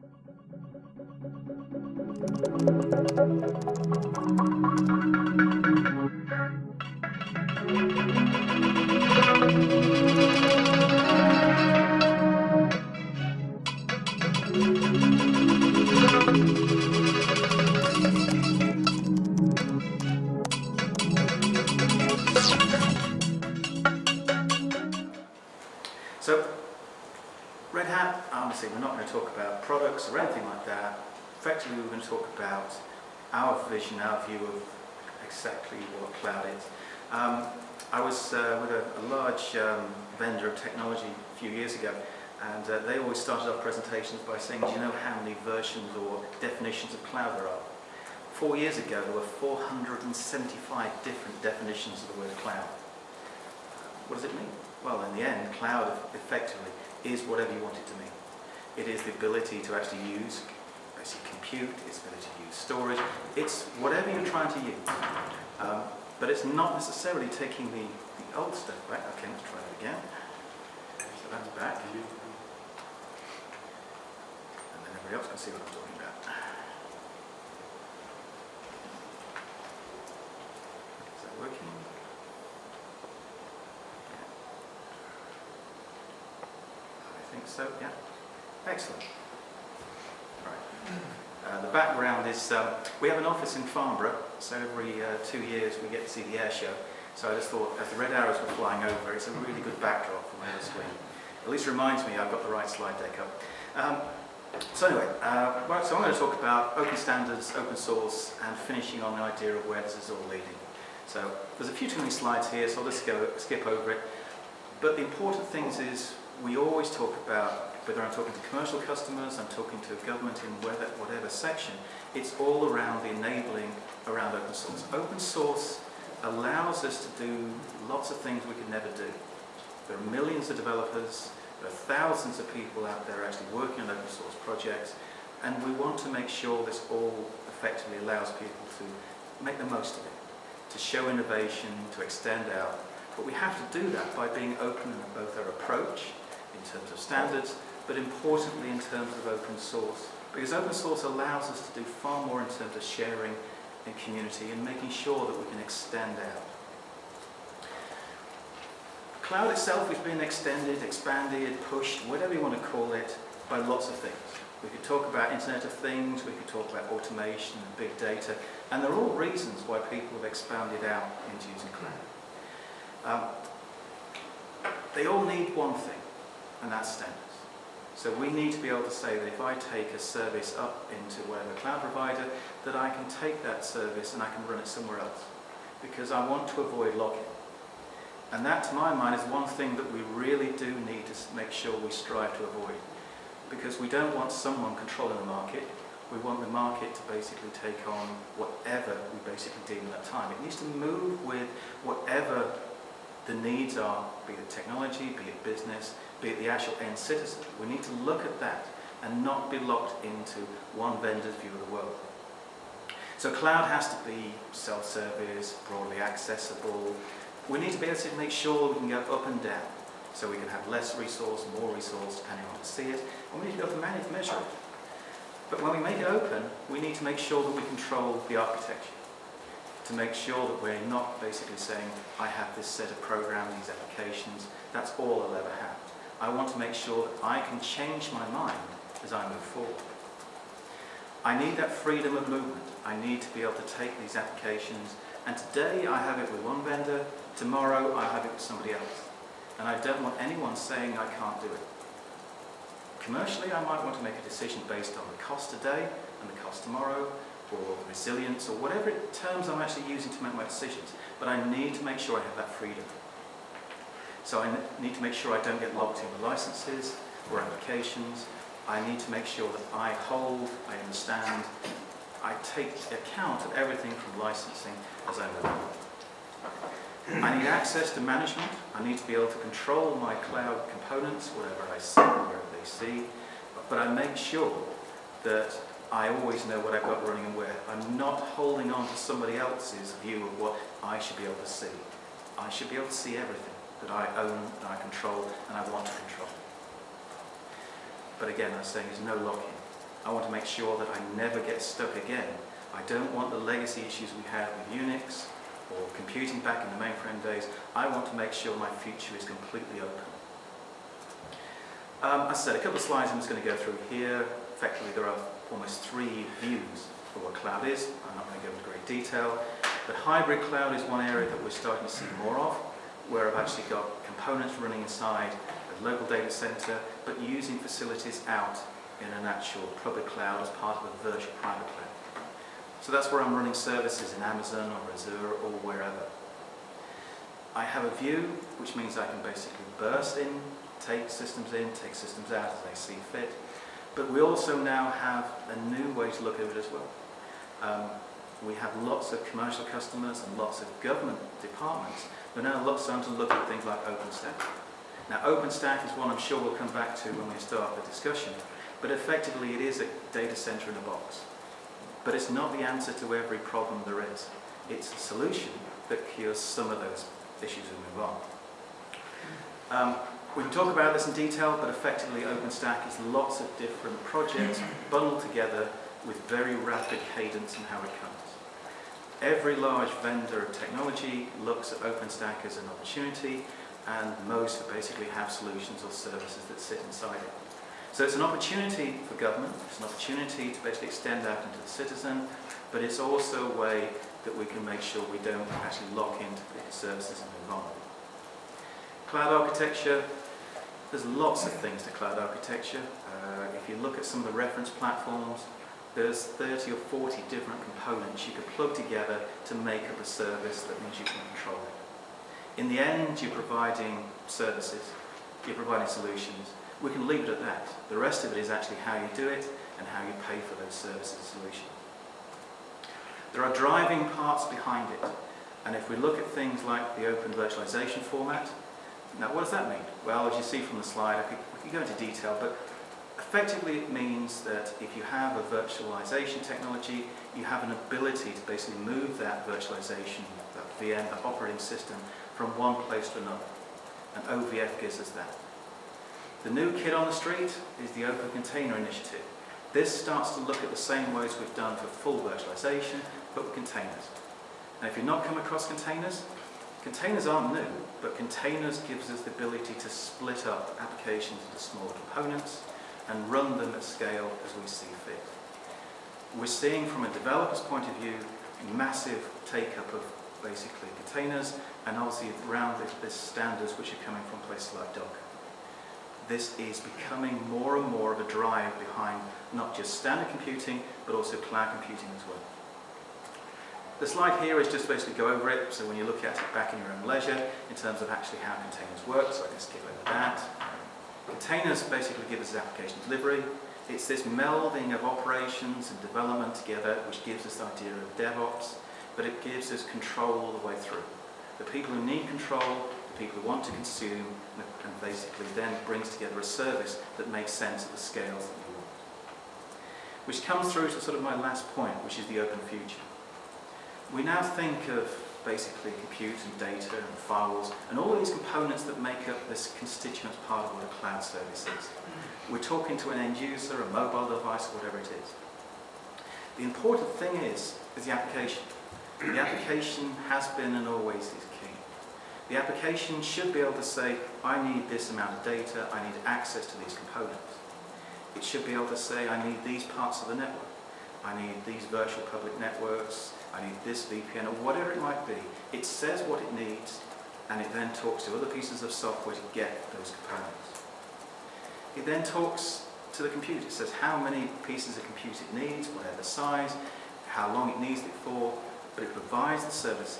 So, products or anything like that. Effectively we're going to talk about our vision, our view of exactly what cloud is. Um, I was uh, with a, a large um, vendor of technology a few years ago and uh, they always started off presentations by saying, do you know how many versions or definitions of cloud there are? Four years ago there were 475 different definitions of the word cloud. What does it mean? Well, in the end, cloud effectively is whatever you want it to mean. It is the ability to actually use basically compute, it's ability to use storage, it's whatever you're trying to use. Um, but it's not necessarily taking the, the old stuff back. Okay, let's try that again. So that's back. And then everybody else can see what I'm talking about. Is that working? I think so, yeah. Excellent. Right. Uh, the background is um, we have an office in Farnborough, so every uh, two years we get to see the air show. So I just thought, as the red arrows were flying over, it's a really good backdrop from the screen. At least reminds me I've got the right slide deck up. Um, so anyway, uh, right, so I'm going to talk about open standards, open source, and finishing on the idea of where this is all leading. So there's a few too many slides here, so I'll just go, skip over it. But the important things is we always talk about, whether I'm talking to commercial customers, I'm talking to government in whether, whatever section, it's all around the enabling around open source. Open source allows us to do lots of things we could never do. There are millions of developers, there are thousands of people out there actually working on open source projects, and we want to make sure this all effectively allows people to make the most of it, to show innovation, to extend out. But we have to do that by being open in both our approach, in terms of standards, but importantly in terms of open source. Because open source allows us to do far more in terms of sharing and community and making sure that we can extend out. Cloud itself is being extended, expanded, pushed, whatever you want to call it, by lots of things. We could talk about Internet of Things, we could talk about automation and big data, and they're all reasons why people have expanded out into using cloud. Um, they all need one thing, and that's standards. So we need to be able to say that if I take a service up into whatever cloud provider, that I can take that service and I can run it somewhere else. Because I want to avoid lock-in. And that, to my mind, is one thing that we really do need to make sure we strive to avoid. Because we don't want someone controlling the market. We want the market to basically take on whatever we basically deem at that time. It needs to move with whatever the needs are, be it technology, be it business, be it the actual end citizen. We need to look at that and not be locked into one vendor's view of the world. So cloud has to be self-service, broadly accessible. We need to be able to make sure we can go up and down. So we can have less resource, more resource, depending on to see it. And we need to be able to manage, measure it. But when we make it open, we need to make sure that we control the architecture. To make sure that we're not basically saying, I have this set of programs, these applications, that's all I'll ever have. I want to make sure that I can change my mind as I move forward. I need that freedom of movement. I need to be able to take these applications and today I have it with one vendor, tomorrow I have it with somebody else. And I don't want anyone saying I can't do it. Commercially I might want to make a decision based on the cost today and the cost tomorrow or resilience or whatever terms I'm actually using to make my decisions. But I need to make sure I have that freedom. So I need to make sure I don't get locked in with licenses or applications. I need to make sure that I hold, I understand, I take account of everything from licensing as I move. I need access to management. I need to be able to control my cloud components, whatever I see, wherever they see. But I make sure that I always know what I've got running and where. I'm not holding on to somebody else's view of what I should be able to see. I should be able to see everything that I own, that I control, and I want to control. But again, I'm saying there's no lock-in. I want to make sure that I never get stuck again. I don't want the legacy issues we had with Unix or computing back in the mainframe days. I want to make sure my future is completely open. Um, as I said, a couple of slides I'm just going to go through here. Effectively, there are almost three views for what cloud is. I'm not going to go into great detail. But hybrid cloud is one area that we're starting to see more of, where I've actually got components running inside a local data center, but using facilities out in an actual public cloud as part of a virtual private cloud. So that's where I'm running services in Amazon or Azure or wherever. I have a view, which means I can basically burst in, take systems in, take systems out as I see fit. But we also now have a new way to look at it as well. Um, we have lots of commercial customers and lots of government departments but now lots starting to look at things like OpenStack. Now OpenStack is one I'm sure we'll come back to when we start the discussion, but effectively it is a data center in a box. But it's not the answer to every problem there is. It's a solution that cures some of those issues we move on. Um, we can talk about this in detail, but effectively OpenStack is lots of different projects bundled together with very rapid cadence in how it comes. Every large vendor of technology looks at OpenStack as an opportunity, and most basically have solutions or services that sit inside it. So it's an opportunity for government, it's an opportunity to basically extend out into the citizen, but it's also a way that we can make sure we don't actually lock into the services and on. Cloud architecture, there's lots of things to cloud architecture. Uh, if you look at some of the reference platforms, there's 30 or 40 different components you could plug together to make up a service that means you can control it. In the end, you're providing services, you're providing solutions. We can leave it at that. The rest of it is actually how you do it and how you pay for those services and solutions. There are driving parts behind it. And if we look at things like the open virtualization format, now what does that mean? Well, as you see from the slide, I could, we could go into detail, but Effectively, it means that if you have a virtualization technology, you have an ability to basically move that virtualization, that VM, that operating system, from one place to another. And OVF gives us that. The new kid on the street is the Open Container Initiative. This starts to look at the same ways we've done for full virtualization, but with containers. Now, if you've not come across containers, containers aren't new, but containers gives us the ability to split up applications into smaller components, and run them at scale as we see fit. We're seeing from a developer's point of view massive take-up of basically containers and obviously around this, this standards which are coming from places like Docker. This is becoming more and more of a drive behind not just standard computing but also cloud computing as well. The slide here is just basically go over it, so when you look at it back in your own leisure, in terms of actually how containers work, so I can skip over that. Containers basically give us application delivery. It's this melding of operations and development together which gives us the idea of DevOps, but it gives us control all the way through. The people who need control, the people who want to consume, and basically then brings together a service that makes sense at the scales that we want. Which comes through to sort of my last point, which is the open future. We now think of basically compute and data and files and all these components that make up this constituent part of what a cloud service is. Mm. We're talking to an end user, a mobile device, whatever it is. The important thing is, is the application. The application has been and always is key. The application should be able to say, I need this amount of data, I need access to these components. It should be able to say, I need these parts of the network. I need these virtual public networks, I need this VPN, or whatever it might be. It says what it needs, and it then talks to other pieces of software to get those components. It then talks to the computer. It says how many pieces of compute it needs, whatever size, how long it needs it for, but it provides the services.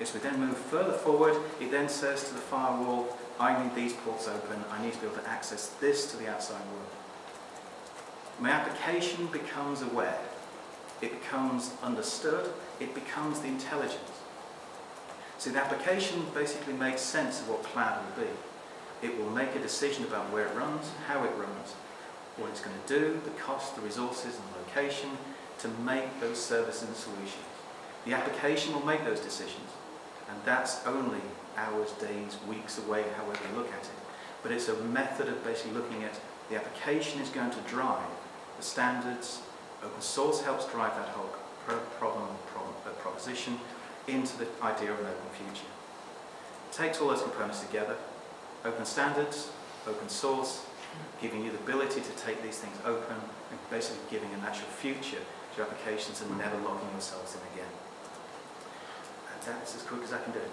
As we then move further forward, it then says to the firewall, I need these ports open, I need to be able to access this to the outside world. My application becomes aware it becomes understood, it becomes the intelligence. So the application basically makes sense of what cloud will be. It will make a decision about where it runs, how it runs, what it's going to do, the cost, the resources and the location to make those services and solutions. The application will make those decisions and that's only hours, days, weeks away, however you look at it. But it's a method of basically looking at the application is going to drive the standards. Open source helps drive that whole pro problem, problem uh, proposition into the idea of an open future. It takes all those components together, open standards, open source, giving you the ability to take these things open and basically giving a natural future to your applications and never locking yourselves in again. And that's as quick as I can do it.